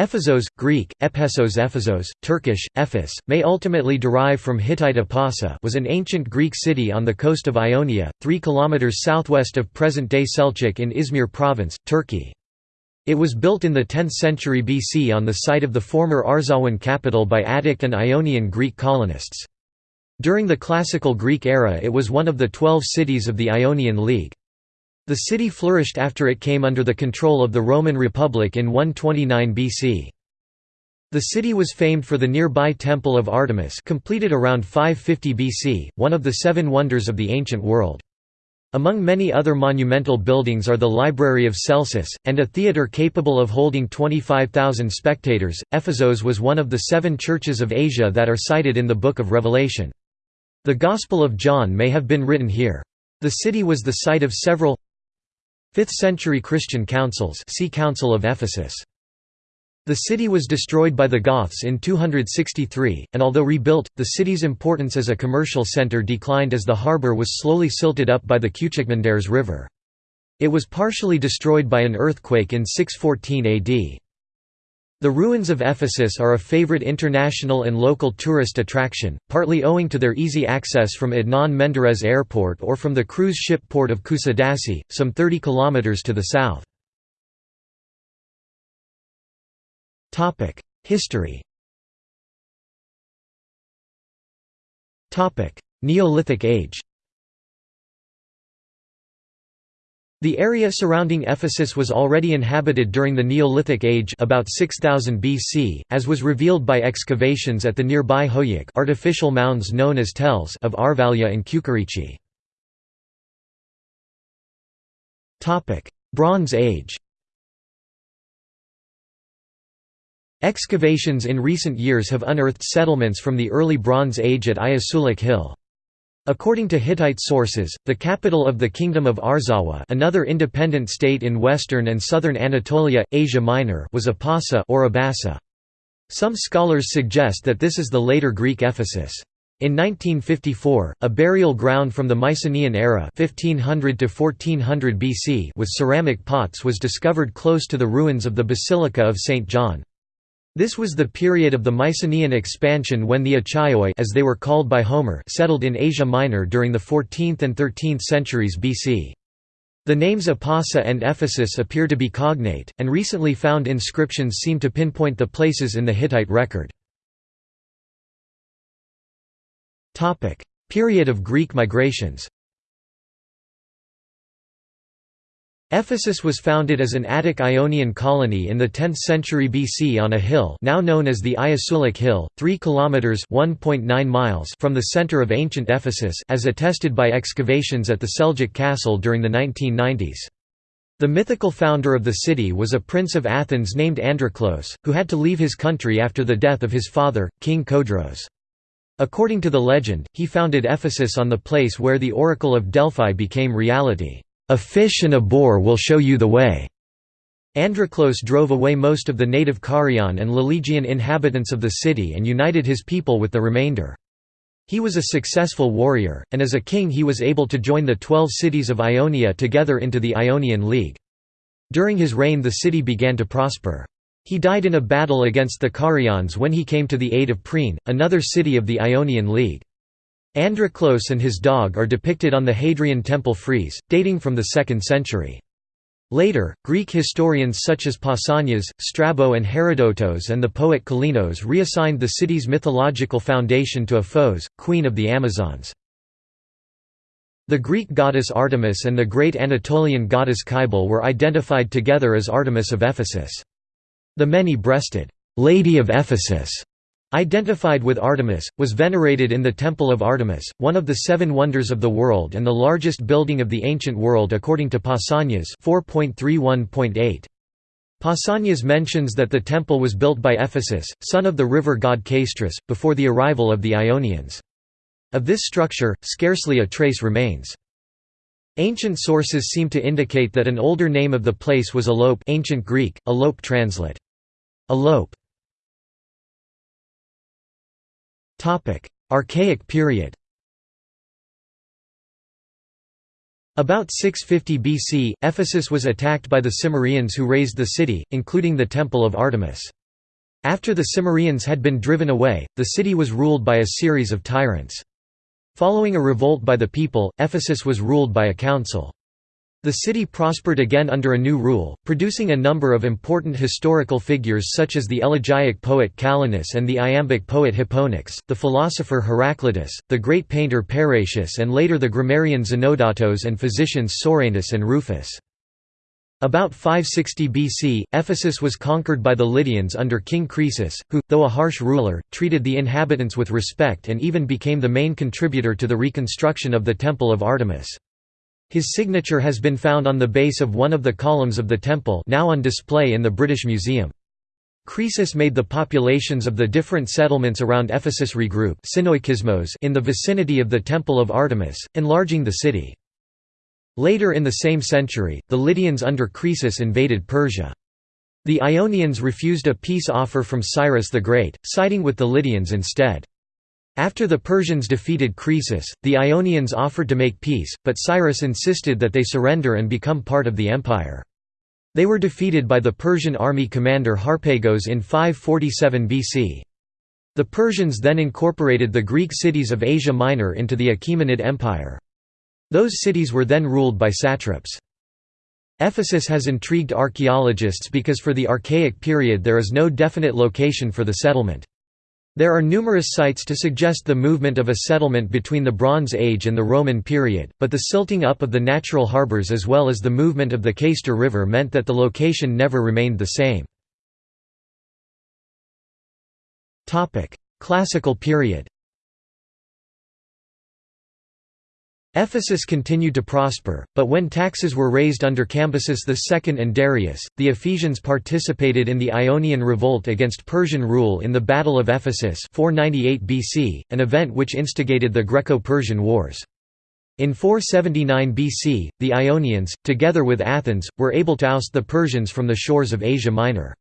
Ephesos, Greek, Ephesos Ephesos, Turkish, Ephes, may ultimately derive from Hittite Apasa was an ancient Greek city on the coast of Ionia, 3 km southwest of present-day Selçuk in Izmir province, Turkey. It was built in the 10th century BC on the site of the former Arzawan capital by Attic and Ionian Greek colonists. During the Classical Greek era it was one of the twelve cities of the Ionian League. The city flourished after it came under the control of the Roman Republic in 129 BC. The city was famed for the nearby Temple of Artemis completed around 550 BC, one of the seven wonders of the ancient world. Among many other monumental buildings are the Library of Celsus, and a theatre capable of holding 25,000 spectators. Ephesos was one of the seven churches of Asia that are cited in the Book of Revelation. The Gospel of John may have been written here. The city was the site of several 5th-century Christian councils see Council of Ephesus. The city was destroyed by the Goths in 263, and although rebuilt, the city's importance as a commercial centre declined as the harbour was slowly silted up by the Küçükmenderes River. It was partially destroyed by an earthquake in 614 AD. The ruins of Ephesus are a favorite international and local tourist attraction, partly owing to their easy access from Adnan Menderes Airport or from the cruise ship port of Kusadasi, some 30 km to the south. History Neolithic Age The area surrounding Ephesus was already inhabited during the Neolithic Age about 6000 BC, as was revealed by excavations at the nearby Hoyuk artificial mounds known as tels of Arvalia and Kukurichi. Bronze Age Excavations in recent years have unearthed settlements from the early Bronze Age at Ayassuluk Hill. According to Hittite sources, the capital of the Kingdom of Arzawa another independent state in western and southern Anatolia, Asia Minor was Apasa or Abasa. Some scholars suggest that this is the later Greek Ephesus. In 1954, a burial ground from the Mycenaean era 1500 to 1400 BC with ceramic pots was discovered close to the ruins of the Basilica of St. John. This was the period of the Mycenaean expansion when the Achaioi as they were called by Homer settled in Asia Minor during the 14th and 13th centuries BC. The names Apasa and Ephesus appear to be cognate, and recently found inscriptions seem to pinpoint the places in the Hittite record. Period of Greek migrations Ephesus was founded as an Attic Ionian colony in the 10th century BC on a hill now known as the Ayassuluk Hill, 3 kilometers (1.9 miles) from the center of ancient Ephesus as attested by excavations at the Seljuk castle during the 1990s. The mythical founder of the city was a prince of Athens named Androclos, who had to leave his country after the death of his father, King Codros. According to the legend, he founded Ephesus on the place where the Oracle of Delphi became reality. A fish and a boar will show you the way." Androclos drove away most of the native Carian and Lelegian inhabitants of the city and united his people with the remainder. He was a successful warrior, and as a king he was able to join the twelve cities of Ionia together into the Ionian League. During his reign the city began to prosper. He died in a battle against the Carians when he came to the aid of Priene, another city of the Ionian League. Androclos and his dog are depicted on the Hadrian Temple frieze, dating from the 2nd century. Later, Greek historians such as Pausanias, Strabo and Herodotos and the poet Kallinos reassigned the city's mythological foundation to Aphos, queen of the Amazons. The Greek goddess Artemis and the great Anatolian goddess Cybele were identified together as Artemis of Ephesus. The many-breasted, Lady of Ephesus Identified with Artemis, was venerated in the Temple of Artemis, one of the seven wonders of the world and the largest building of the ancient world according to Pausanias 4.31.8. Pausanias mentions that the temple was built by Ephesus, son of the river god Castris, before the arrival of the Ionians. Of this structure, scarcely a trace remains. Ancient sources seem to indicate that an older name of the place was Alope ancient Greek, Alope translate. Alope Archaic period About 650 BC, Ephesus was attacked by the Cimmerians who razed the city, including the Temple of Artemis. After the Cimmerians had been driven away, the city was ruled by a series of tyrants. Following a revolt by the people, Ephesus was ruled by a council. The city prospered again under a new rule, producing a number of important historical figures such as the elegiac poet Callinus and the iambic poet Hipponax, the philosopher Heraclitus, the great painter Parrhasius and later the grammarian Zenodotos and physicians Soranus and Rufus. About 560 BC, Ephesus was conquered by the Lydians under King Croesus, who, though a harsh ruler, treated the inhabitants with respect and even became the main contributor to the reconstruction of the Temple of Artemis. His signature has been found on the base of one of the columns of the temple now on display in the British Museum. Croesus made the populations of the different settlements around Ephesus regroup in the vicinity of the Temple of Artemis, enlarging the city. Later in the same century, the Lydians under Croesus invaded Persia. The Ionians refused a peace offer from Cyrus the Great, siding with the Lydians instead. After the Persians defeated Croesus, the Ionians offered to make peace, but Cyrus insisted that they surrender and become part of the empire. They were defeated by the Persian army commander Harpagos in 547 BC. The Persians then incorporated the Greek cities of Asia Minor into the Achaemenid Empire. Those cities were then ruled by satraps. Ephesus has intrigued archaeologists because for the Archaic period there is no definite location for the settlement. There are numerous sites to suggest the movement of a settlement between the Bronze Age and the Roman period, but the silting up of the natural harbors as well as the movement of the Cayster River meant that the location never remained the same. Classical period Ephesus continued to prosper, but when taxes were raised under Cambyses II and Darius, the Ephesians participated in the Ionian Revolt against Persian rule in the Battle of Ephesus 498 BC, an event which instigated the Greco-Persian Wars. In 479 BC, the Ionians, together with Athens, were able to oust the Persians from the shores of Asia Minor.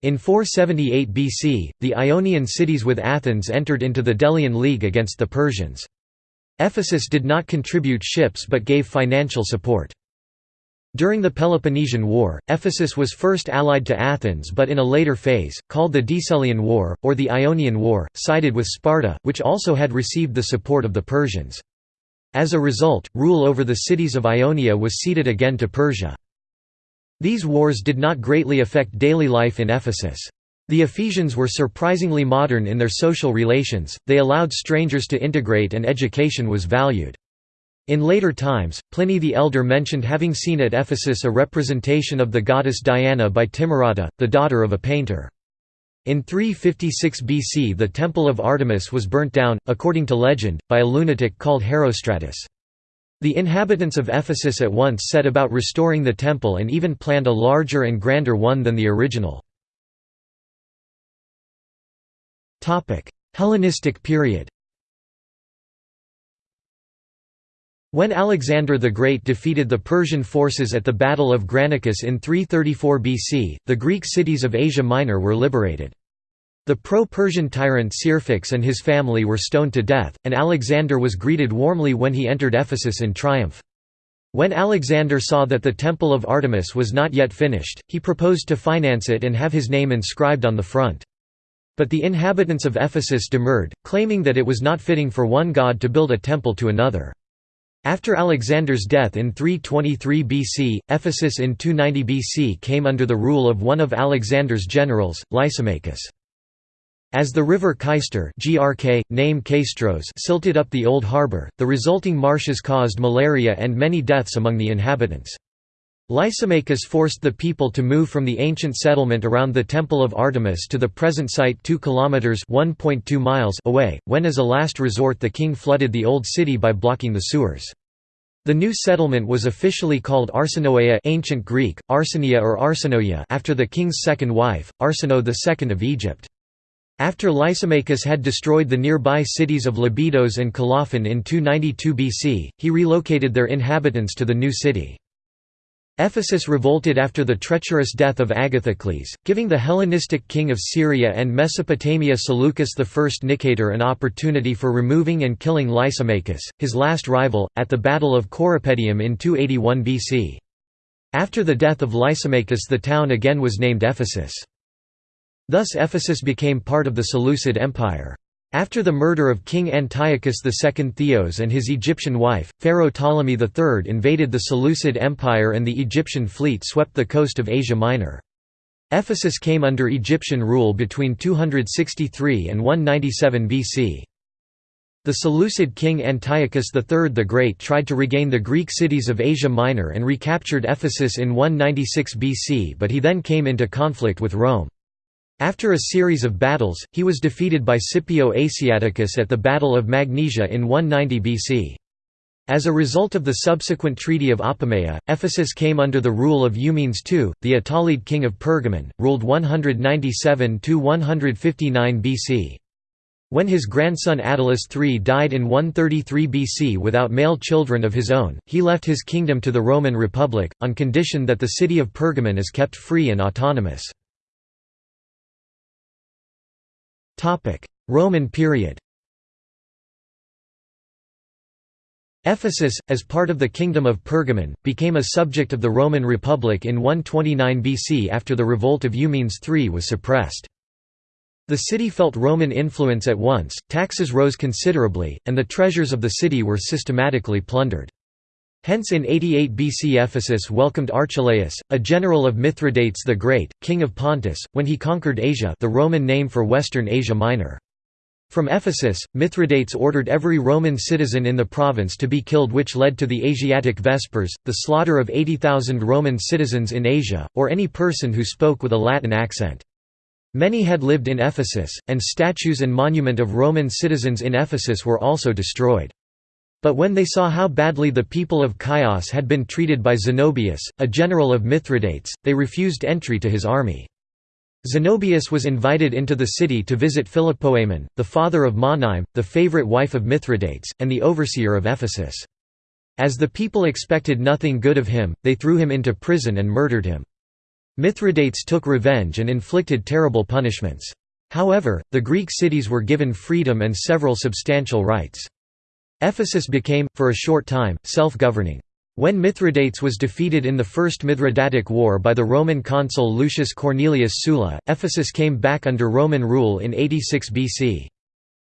In 478 BC, the Ionian cities with Athens entered into the Delian League against the Persians. Ephesus did not contribute ships but gave financial support. During the Peloponnesian War, Ephesus was first allied to Athens but in a later phase, called the Decelean War, or the Ionian War, sided with Sparta, which also had received the support of the Persians. As a result, rule over the cities of Ionia was ceded again to Persia. These wars did not greatly affect daily life in Ephesus. The Ephesians were surprisingly modern in their social relations, they allowed strangers to integrate and education was valued. In later times, Pliny the Elder mentioned having seen at Ephesus a representation of the goddess Diana by Timarete, the daughter of a painter. In 356 BC the Temple of Artemis was burnt down, according to legend, by a lunatic called Herostratus. The inhabitants of Ephesus at once set about restoring the temple and even planned a larger and grander one than the original. Hellenistic period When Alexander the Great defeated the Persian forces at the Battle of Granicus in 334 BC, the Greek cities of Asia Minor were liberated. The pro-Persian tyrant Syrpax and his family were stoned to death, and Alexander was greeted warmly when he entered Ephesus in triumph. When Alexander saw that the Temple of Artemis was not yet finished, he proposed to finance it and have his name inscribed on the front. But the inhabitants of Ephesus demurred, claiming that it was not fitting for one god to build a temple to another. After Alexander's death in 323 BC, Ephesus in 290 BC came under the rule of one of Alexander's generals, Lysimachus. As the river Cayster GRK, name silted up the old harbour, the resulting marshes caused malaria and many deaths among the inhabitants. Lysimachus forced the people to move from the ancient settlement around the Temple of Artemis to the present site 2 kilometers (1.2 miles) away, when as a last resort the king flooded the old city by blocking the sewers. The new settlement was officially called Arsinoea ancient Greek, Arsenia or Arsinoia after the king's second wife, Arsinoe II of Egypt. After Lysimachus had destroyed the nearby cities of Lebedos and Colophon in 292 BC, he relocated their inhabitants to the new city. Ephesus revolted after the treacherous death of Agathocles, giving the Hellenistic king of Syria and Mesopotamia Seleucus I Nicator an opportunity for removing and killing Lysimachus, his last rival, at the Battle of Corupedium in 281 BC. After the death of Lysimachus the town again was named Ephesus. Thus Ephesus became part of the Seleucid Empire. After the murder of King Antiochus II Theos and his Egyptian wife, Pharaoh Ptolemy III invaded the Seleucid Empire and the Egyptian fleet swept the coast of Asia Minor. Ephesus came under Egyptian rule between 263 and 197 BC. The Seleucid king Antiochus III the Great tried to regain the Greek cities of Asia Minor and recaptured Ephesus in 196 BC but he then came into conflict with Rome. After a series of battles, he was defeated by Scipio Asiaticus at the Battle of Magnesia in 190 BC. As a result of the subsequent Treaty of Apamea, Ephesus came under the rule of Eumenes II, the Attalid king of Pergamon, ruled 197–159 BC. When his grandson Attalus III died in 133 BC without male children of his own, he left his kingdom to the Roman Republic, on condition that the city of Pergamon is kept free and autonomous. Roman period Ephesus, as part of the Kingdom of Pergamon, became a subject of the Roman Republic in 129 BC after the revolt of Eumenes III was suppressed. The city felt Roman influence at once, taxes rose considerably, and the treasures of the city were systematically plundered. Hence in 88 BC Ephesus welcomed Archelaus, a general of Mithridates the Great, king of Pontus, when he conquered Asia the Roman name for western Asia Minor. From Ephesus, Mithridates ordered every Roman citizen in the province to be killed which led to the Asiatic Vespers, the slaughter of 80,000 Roman citizens in Asia, or any person who spoke with a Latin accent. Many had lived in Ephesus, and statues and monument of Roman citizens in Ephesus were also destroyed. But when they saw how badly the people of Chios had been treated by Zenobius, a general of Mithridates, they refused entry to his army. Zenobius was invited into the city to visit Philopoemen, the father of Monime, the favorite wife of Mithridates, and the overseer of Ephesus. As the people expected nothing good of him, they threw him into prison and murdered him. Mithridates took revenge and inflicted terrible punishments. However, the Greek cities were given freedom and several substantial rights. Ephesus became, for a short time, self-governing. When Mithridates was defeated in the First Mithridatic War by the Roman consul Lucius Cornelius Sulla, Ephesus came back under Roman rule in 86 BC.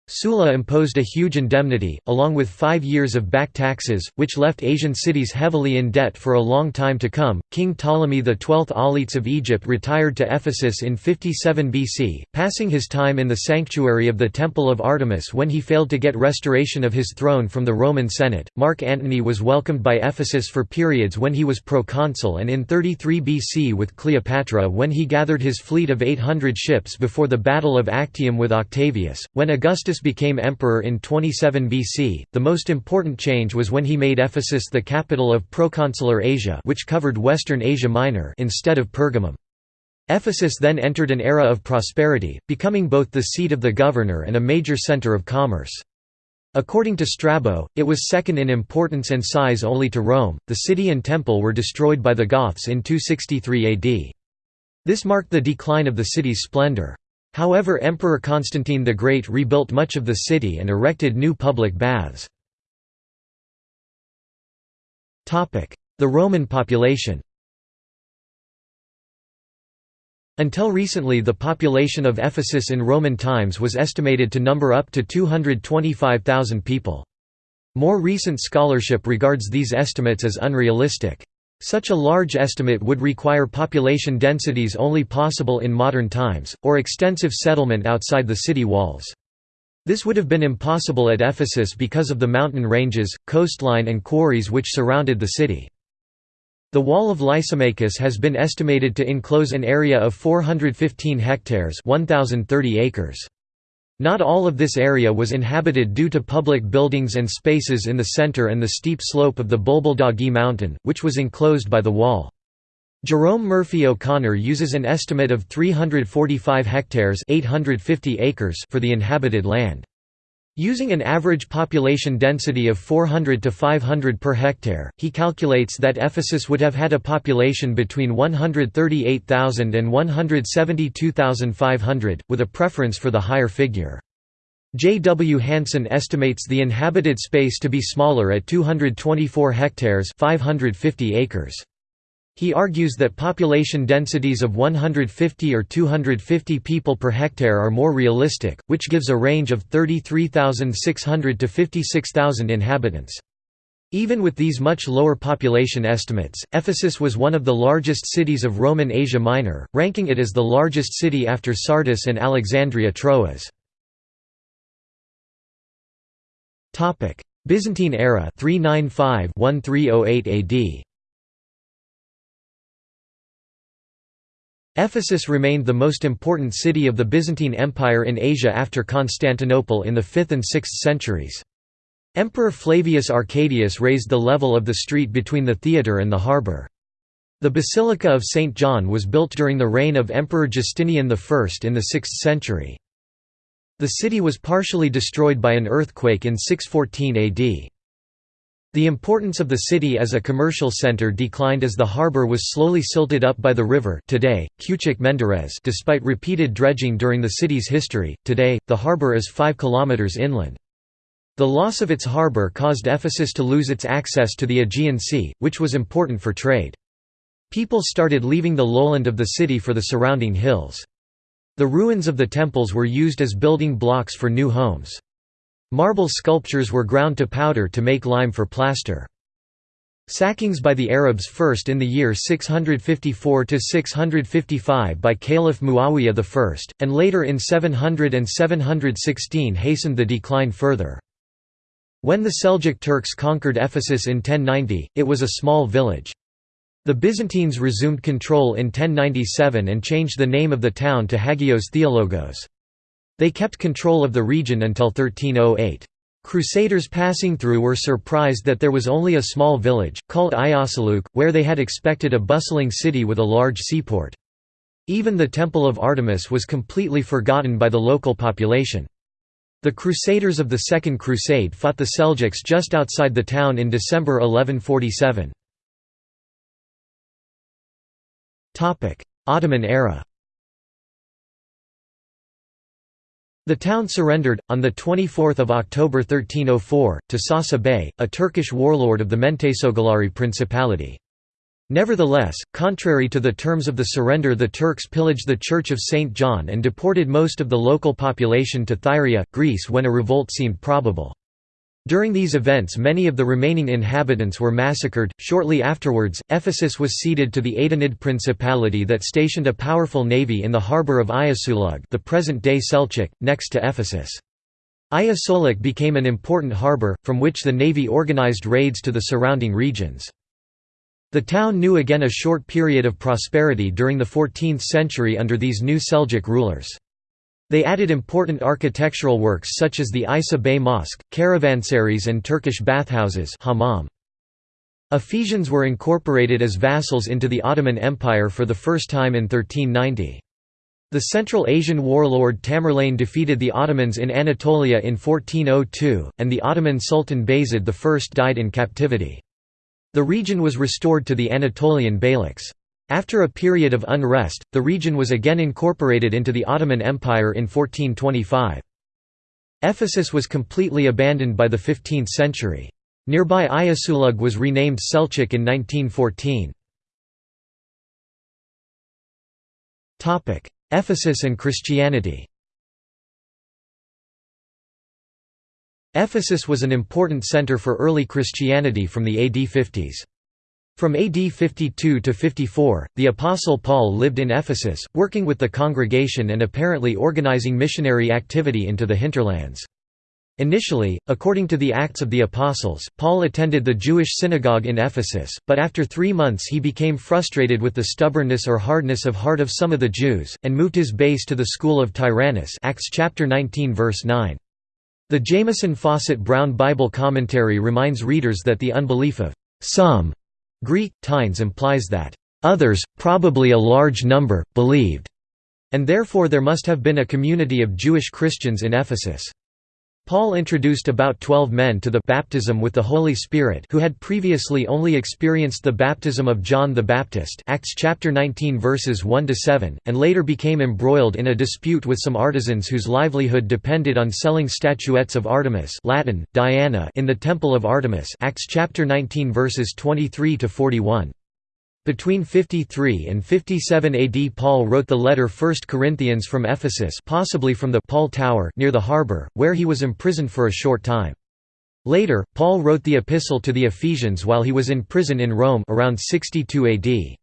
Sulla imposed a huge indemnity, along with five years of back taxes, which left Asian cities heavily in debt for a long time to come. King Ptolemy XII Auletes of Egypt retired to Ephesus in 57 BC, passing his time in the sanctuary of the Temple of Artemis when he failed to get restoration of his throne from the Roman Senate. Mark Antony was welcomed by Ephesus for periods when he was proconsul and in 33 BC with Cleopatra when he gathered his fleet of 800 ships before the Battle of Actium with Octavius. When Augustus became emperor in 27 BC. The most important change was when he made Ephesus the capital of proconsular Asia, which covered western Asia Minor instead of Pergamum. Ephesus then entered an era of prosperity, becoming both the seat of the governor and a major center of commerce. According to Strabo, it was second in importance and size only to Rome. The city and temple were destroyed by the Goths in 263 AD. This marked the decline of the city's splendor. However Emperor Constantine the Great rebuilt much of the city and erected new public baths. The Roman population Until recently the population of Ephesus in Roman times was estimated to number up to 225,000 people. More recent scholarship regards these estimates as unrealistic. Such a large estimate would require population densities only possible in modern times, or extensive settlement outside the city walls. This would have been impossible at Ephesus because of the mountain ranges, coastline and quarries which surrounded the city. The wall of Lysimachus has been estimated to enclose an area of 415 hectares 1,030 acres. Not all of this area was inhabited due to public buildings and spaces in the center and the steep slope of the Bulbuldagi mountain, which was enclosed by the wall. Jerome Murphy O'Connor uses an estimate of 345 hectares 850 acres for the inhabited land. Using an average population density of 400 to 500 per hectare, he calculates that Ephesus would have had a population between 138,000 and 172,500, with a preference for the higher figure. J. W. Hanson estimates the inhabited space to be smaller at 224 hectares 550 acres. He argues that population densities of 150 or 250 people per hectare are more realistic, which gives a range of 33,600 to 56,000 inhabitants. Even with these much lower population estimates, Ephesus was one of the largest cities of Roman Asia Minor, ranking it as the largest city after Sardis and Alexandria Troas. Byzantine era 395-1308 AD Ephesus remained the most important city of the Byzantine Empire in Asia after Constantinople in the 5th and 6th centuries. Emperor Flavius Arcadius raised the level of the street between the theatre and the harbour. The Basilica of St. John was built during the reign of Emperor Justinian I in the 6th century. The city was partially destroyed by an earthquake in 614 AD. The importance of the city as a commercial center declined as the harbor was slowly silted up by the river today, Küçük Menderes despite repeated dredging during the city's history. Today, the harbor is 5 kilometers inland. The loss of its harbor caused Ephesus to lose its access to the Aegean Sea, which was important for trade. People started leaving the lowland of the city for the surrounding hills. The ruins of the temples were used as building blocks for new homes. Marble sculptures were ground to powder to make lime for plaster. Sackings by the Arabs first in the year 654–655 by Caliph Muawiyah I, and later in 700 and 716 hastened the decline further. When the Seljuk Turks conquered Ephesus in 1090, it was a small village. The Byzantines resumed control in 1097 and changed the name of the town to Hagios Theologos. They kept control of the region until 1308. Crusaders passing through were surprised that there was only a small village, called Ayasuluk, where they had expected a bustling city with a large seaport. Even the Temple of Artemis was completely forgotten by the local population. The Crusaders of the Second Crusade fought the Seljuks just outside the town in December 1147. Ottoman era The town surrendered, on 24 October 1304, to Sasa Bey, a Turkish warlord of the Menteşoğulları Principality. Nevertheless, contrary to the terms of the surrender the Turks pillaged the Church of St. John and deported most of the local population to Thyrea, Greece when a revolt seemed probable. During these events many of the remaining inhabitants were massacred. Shortly afterwards, Ephesus was ceded to the Aydinid Principality that stationed a powerful navy in the harbour of Ayasulug the present-day Selçuk, next to Ephesus. Ayasoluk became an important harbour, from which the navy organized raids to the surrounding regions. The town knew again a short period of prosperity during the 14th century under these new Seljuk rulers. They added important architectural works such as the Isa Bey Mosque, caravansaries and Turkish bathhouses. Ephesians were incorporated as vassals into the Ottoman Empire for the first time in 1390. The Central Asian warlord Tamerlane defeated the Ottomans in Anatolia in 1402, and the Ottoman Sultan Bayezid I died in captivity. The region was restored to the Anatolian Beyliks. After a period of unrest, the region was again incorporated into the Ottoman Empire in 1425. Ephesus was completely abandoned by the 15th century. Nearby Ayasulug was renamed Selçuk in 1914. Ephesus and Christianity Ephesus was an important center for early Christianity from the AD 50s. From AD 52 to 54, the Apostle Paul lived in Ephesus, working with the congregation and apparently organizing missionary activity into the hinterlands. Initially, according to the Acts of the Apostles, Paul attended the Jewish synagogue in Ephesus, but after three months he became frustrated with the stubbornness or hardness of heart of some of the Jews, and moved his base to the school of Tyrannus Acts chapter 19 verse 9. The Jamieson Fausset Brown Bible commentary reminds readers that the unbelief of some Greek, tines implies that others, probably a large number, believed, and therefore there must have been a community of Jewish Christians in Ephesus. Paul introduced about twelve men to the baptism with the Holy Spirit who had previously only experienced the baptism of John the Baptist Acts chapter 19 verses 1–7, and later became embroiled in a dispute with some artisans whose livelihood depended on selling statuettes of Artemis Latin, Diana in the Temple of Artemis Acts chapter 19 verses 23–41. Between 53 and 57 AD Paul wrote the letter 1 Corinthians from Ephesus possibly from the Paul Tower near the harbour, where he was imprisoned for a short time. Later, Paul wrote the epistle to the Ephesians while he was in prison in Rome around 62 AD.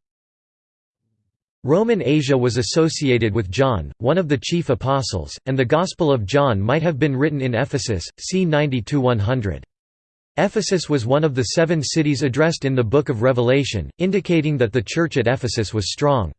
Roman Asia was associated with John, one of the chief apostles, and the Gospel of John might have been written in Ephesus, c. 90–100. Ephesus was one of the seven cities addressed in the Book of Revelation, indicating that the church at Ephesus was strong.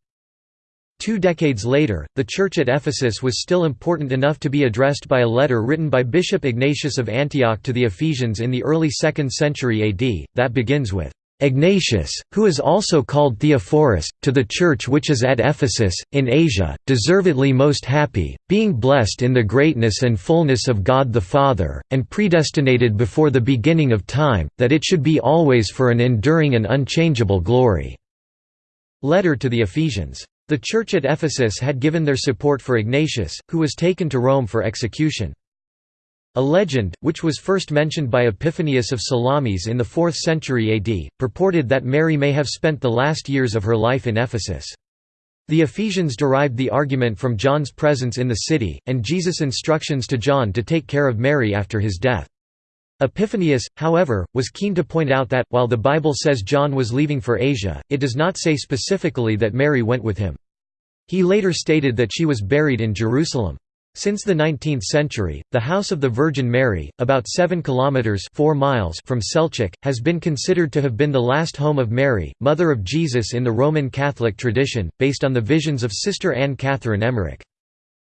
Two decades later, the church at Ephesus was still important enough to be addressed by a letter written by Bishop Ignatius of Antioch to the Ephesians in the early 2nd century AD, that begins with, Ignatius, who is also called Theophorus, to the Church which is at Ephesus, in Asia, deservedly most happy, being blessed in the greatness and fullness of God the Father, and predestinated before the beginning of time, that it should be always for an enduring and unchangeable glory." Letter to the Ephesians. The Church at Ephesus had given their support for Ignatius, who was taken to Rome for execution. A legend, which was first mentioned by Epiphanius of Salamis in the 4th century AD, purported that Mary may have spent the last years of her life in Ephesus. The Ephesians derived the argument from John's presence in the city, and Jesus' instructions to John to take care of Mary after his death. Epiphanius, however, was keen to point out that, while the Bible says John was leaving for Asia, it does not say specifically that Mary went with him. He later stated that she was buried in Jerusalem. Since the 19th century, the House of the Virgin Mary, about 7 kilometers 4 miles from Selçuk, has been considered to have been the last home of Mary, mother of Jesus in the Roman Catholic tradition, based on the visions of Sister Anne Catherine Emmerich.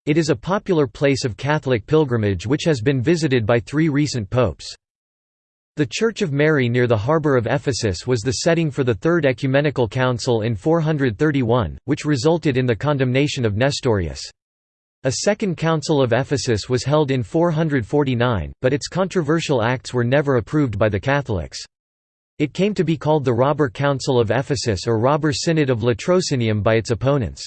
It is a popular place of Catholic pilgrimage which has been visited by three recent popes. The Church of Mary near the harbour of Ephesus was the setting for the Third Ecumenical Council in 431, which resulted in the condemnation of Nestorius. A second Council of Ephesus was held in 449, but its controversial acts were never approved by the Catholics. It came to be called the Robber Council of Ephesus or Robber Synod of Latrocinium by its opponents.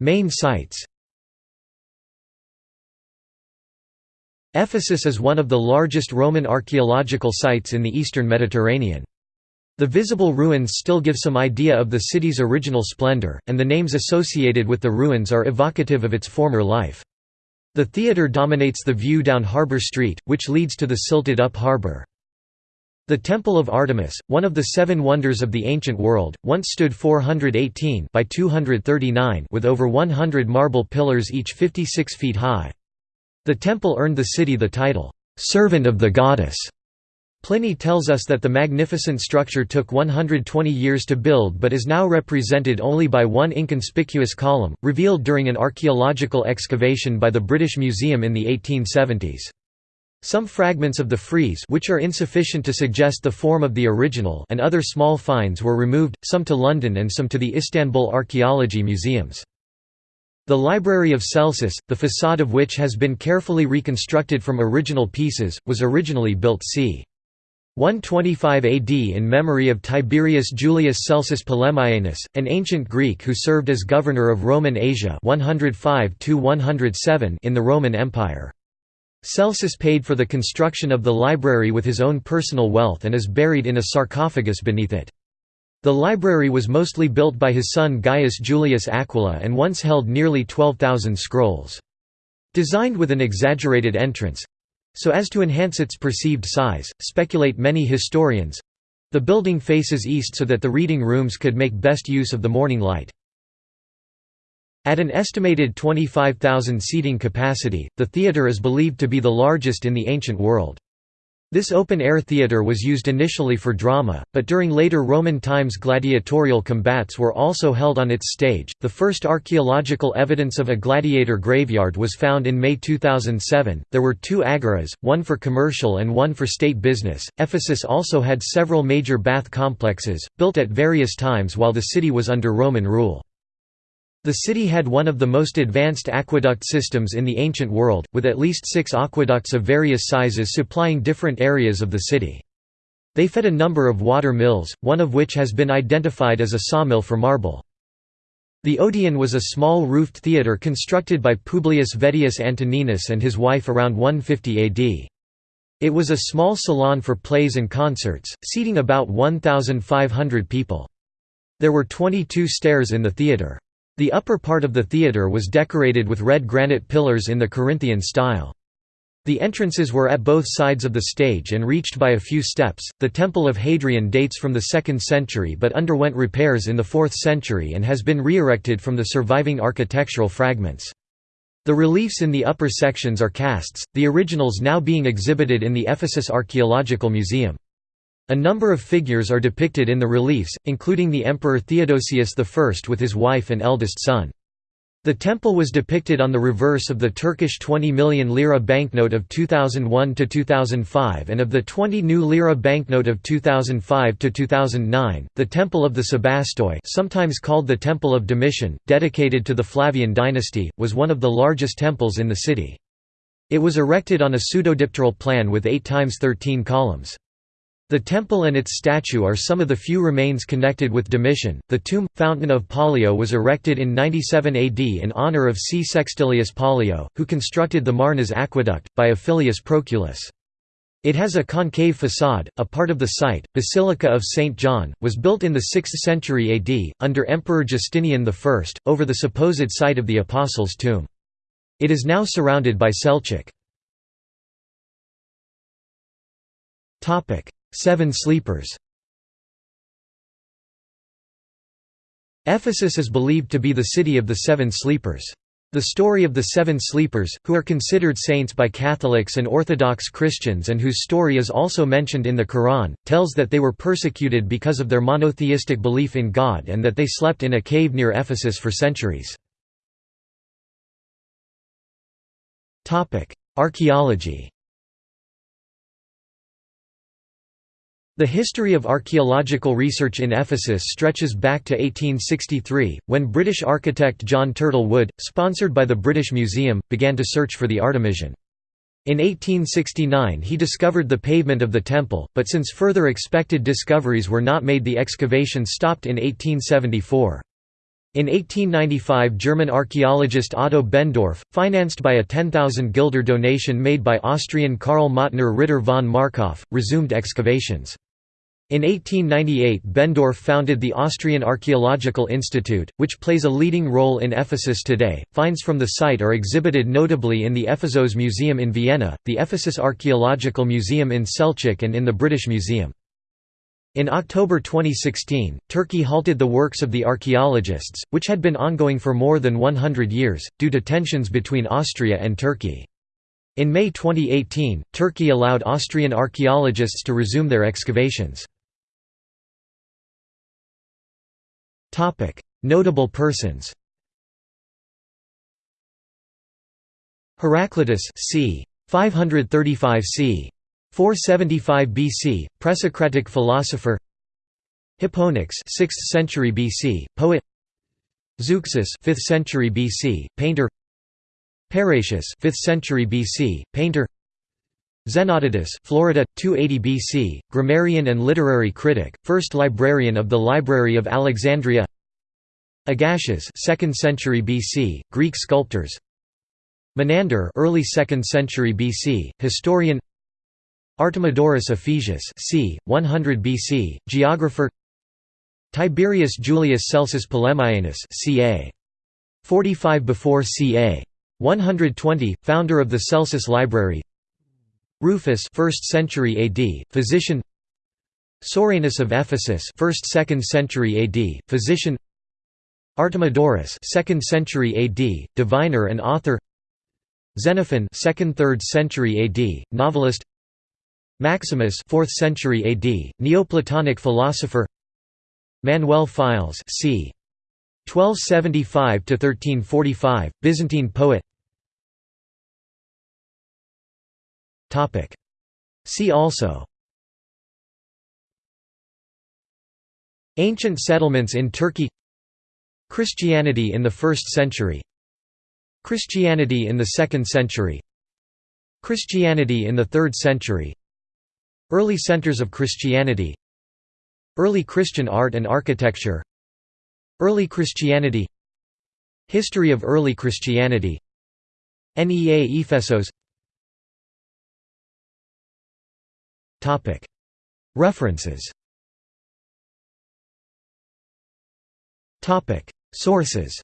Main sites Ephesus is one of the largest Roman archaeological sites in the eastern Mediterranean. The visible ruins still give some idea of the city's original splendor, and the names associated with the ruins are evocative of its former life. The theatre dominates the view down Harbour Street, which leads to the silted-up harbour. The Temple of Artemis, one of the seven wonders of the ancient world, once stood 418 by 239 with over 100 marble pillars each 56 feet high. The temple earned the city the title, "'Servant of the Goddess' Pliny tells us that the magnificent structure took 120 years to build but is now represented only by one inconspicuous column, revealed during an archaeological excavation by the British Museum in the 1870s. Some fragments of the frieze which are insufficient to suggest the form of the original and other small finds were removed, some to London and some to the Istanbul Archaeology Museums. The Library of Celsus, the facade of which has been carefully reconstructed from original pieces, was originally built c. 125 AD in memory of Tiberius Julius Celsus Polemaeanus, an ancient Greek who served as governor of Roman Asia 105 in the Roman Empire. Celsus paid for the construction of the library with his own personal wealth and is buried in a sarcophagus beneath it. The library was mostly built by his son Gaius Julius Aquila and once held nearly 12,000 scrolls. Designed with an exaggerated entrance, so as to enhance its perceived size, speculate many historians. The building faces east so that the reading rooms could make best use of the morning light. At an estimated 25,000 seating capacity, the theatre is believed to be the largest in the ancient world. This open-air theatre was used initially for drama, but during later Roman times gladiatorial combats were also held on its stage. The first archaeological evidence of a gladiator graveyard was found in May 2007. There were two agoras, one for commercial and one for state business. Ephesus also had several major bath complexes, built at various times while the city was under Roman rule. The city had one of the most advanced aqueduct systems in the ancient world, with at least six aqueducts of various sizes supplying different areas of the city. They fed a number of water mills, one of which has been identified as a sawmill for marble. The Odeon was a small roofed theatre constructed by Publius Vedius Antoninus and his wife around 150 AD. It was a small salon for plays and concerts, seating about 1,500 people. There were 22 stairs in the theatre. The upper part of the theatre was decorated with red granite pillars in the Corinthian style. The entrances were at both sides of the stage and reached by a few steps. The Temple of Hadrian dates from the 2nd century but underwent repairs in the 4th century and has been re-erected from the surviving architectural fragments. The reliefs in the upper sections are casts, the originals now being exhibited in the Ephesus Archaeological Museum. A number of figures are depicted in the reliefs, including the Emperor Theodosius I with his wife and eldest son. The temple was depicted on the reverse of the Turkish 20 million lira banknote of 2001 to 2005 and of the 20 new lira banknote of 2005 to 2009. The Temple of the Sebastoi sometimes called the Temple of Domitian, dedicated to the Flavian dynasty, was one of the largest temples in the city. It was erected on a pseudodipteral plan with 8 times 13 columns. The temple and its statue are some of the few remains connected with Domitian. The tomb, Fountain of Pollio was erected in 97 AD in honor of C. Sextilius Pollio, who constructed the Marnas aqueduct, by Offilius Proculus. It has a concave facade. A part of the site, Basilica of St. John, was built in the 6th century AD, under Emperor Justinian I, over the supposed site of the Apostles' tomb. It is now surrounded by Selçuk. Seven Sleepers Ephesus is believed to be the city of the Seven Sleepers. The story of the Seven Sleepers, who are considered saints by Catholics and Orthodox Christians and whose story is also mentioned in the Quran, tells that they were persecuted because of their monotheistic belief in God and that they slept in a cave near Ephesus for centuries. Archaeology The history of archaeological research in Ephesus stretches back to 1863, when British architect John Turtle Wood, sponsored by the British Museum, began to search for the Artemision. In 1869 he discovered the pavement of the temple, but since further expected discoveries were not made the excavation stopped in 1874. In 1895 German archaeologist Otto Benndorf, financed by a 10,000 guilder donation made by Austrian Karl Mautner Ritter von Markhof, resumed excavations. In 1898 Benndorf founded the Austrian Archaeological Institute, which plays a leading role in Ephesus today. Finds from the site are exhibited notably in the Ephesos Museum in Vienna, the Ephesus Archaeological Museum in Selçuk and in the British Museum. In October 2016, Turkey halted the works of the archaeologists, which had been ongoing for more than 100 years, due to tensions between Austria and Turkey. In May 2018, Turkey allowed Austrian archaeologists to resume their excavations. Notable persons Heraclitus c. 535 c. 475 BC, Presocratic philosopher Hipponax 6th century BC, poet Zeuxis 5th century BC, painter Parrhasius 5th century BC, painter Zenodotus Florida 280 BC, grammarian and literary critic, first librarian of the Library of Alexandria Agasias 2nd century BC, Greek sculptors Menander early 2nd century BC, historian Artemidorus Ephesius c. 100 BC, geographer Tiberius Julius Celsus Polemaeanus ca. 45 before ca. 120, founder of the Celsus Library Rufus 1st century AD, physician. Soranus of Ephesus 1st–2nd century AD, physician. Artemidorus 2nd century AD, diviner and author. Xenophon 2nd–3rd century AD, novelist. Maximus 4th century AD, Neoplatonic philosopher. Manuel Philes c. 1275 to 1345, Byzantine poet See also. Ancient settlements in Turkey. Christianity in the 1st century. Christianity in the 2nd century. Christianity in the 3rd century. Early centers of Christianity. Early Christian art and architecture. Early Christianity. History of early Christianity. Nea Ephesos References Sources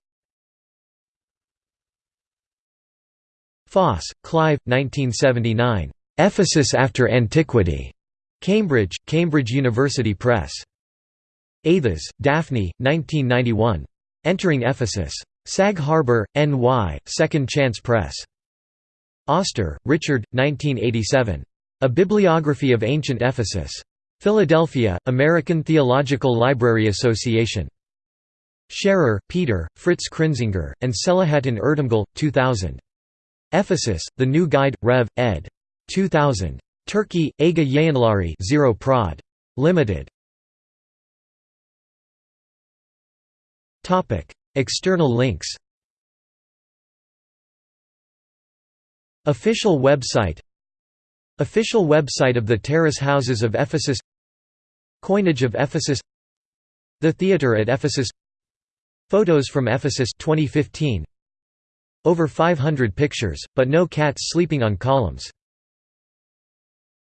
Foss, Clive, 1979. Ephesus after Antiquity. Cambridge, Cambridge University Press. Athas, Daphne, 1991. Entering Ephesus. Sag Harbor, N.Y., Second Chance Press. Oster, Richard, 1987. A Bibliography of Ancient Ephesus. Philadelphia, American Theological Library Association. Scherrer, Peter, Fritz Krinzinger, and Selahattin Erdemgil, 2000. Ephesus, The New Guide, Rev. ed. 2000. Turkey, Aga Yayınları 0 Prod. Limited. External links Official website Official website of the Terrace Houses of Ephesus Coinage of Ephesus The Theatre at Ephesus Photos from Ephesus 2015 Over 500 pictures, but no cats sleeping on columns